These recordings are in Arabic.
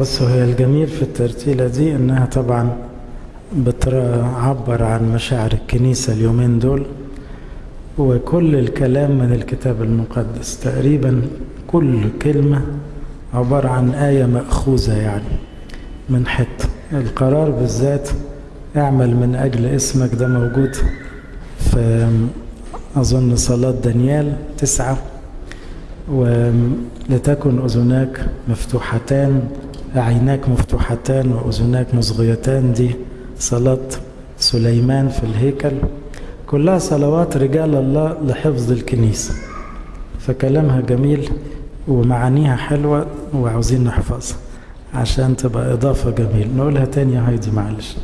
بصوا هي الجميل في الترتيلة دي إنها طبعا بتعبر عن مشاعر الكنيسة اليومين دول وكل الكلام من الكتاب المقدس. تقريبا كل كلمة عبارة عن آية مأخوذة يعني من حتة القرار بالذات اعمل من أجل اسمك ده موجود في أظن صلاة دانيال تسعة ولتكن أذناك مفتوحتان عيناك مفتوحتان وأذناك مصغيتان دي صلاة سليمان في الهيكل. كلها صلوات رجال الله لحفظ الكنيسة. فكلامها جميل ومعانيها حلوة وعاوزين نحفظها عشان تبقى إضافة جميل نقولها تاني يا هايدي معلش.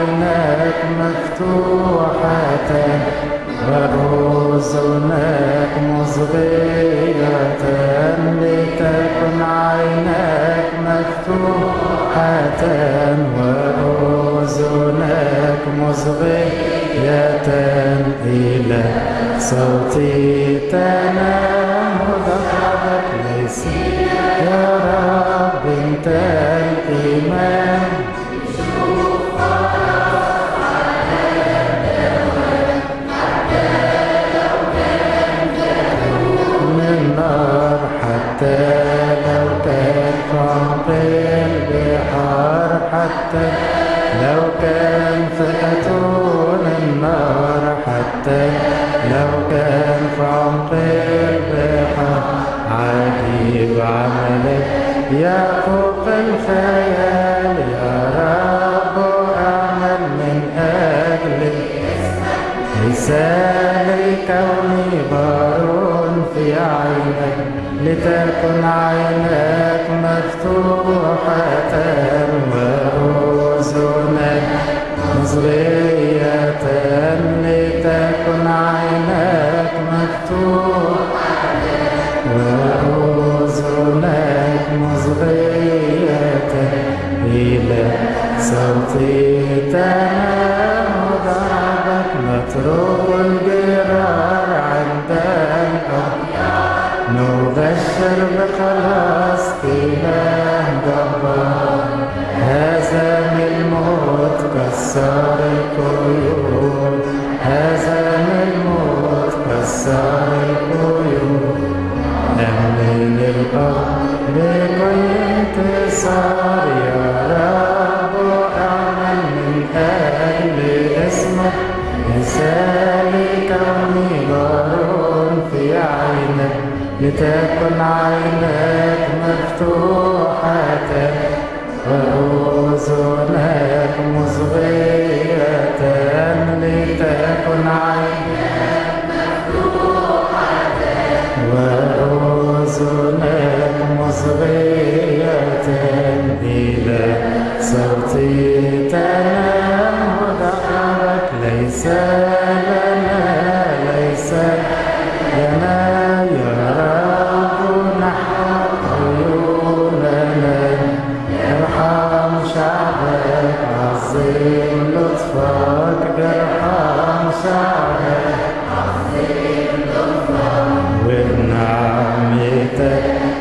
عيناك مفتوحتان وأذناك مصغيتان لتكن عيناك مفتوحتان وأذناك مصغيتان إلى صوتي تنام ذكرك ليس يا رب إنت يا فوق الخيال يا رب أعمل من أجلك لي كوني بار في عينك لتكن عيناك مفتوحة وأذنك مصغية صوتي تنام ضربك متروك الجرار عند الأرض نبشر بخلاص إله جبار هزم الموت كسر القيود هزم الموت كسر القيود أمن الأرض بكل انتصار لتكن عينك مفتوحة وأذنك مصغية لتكن عينك وأذنك مصغية إلى صوتي تنام ذكرك ليس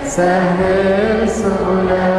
سهل سؤلك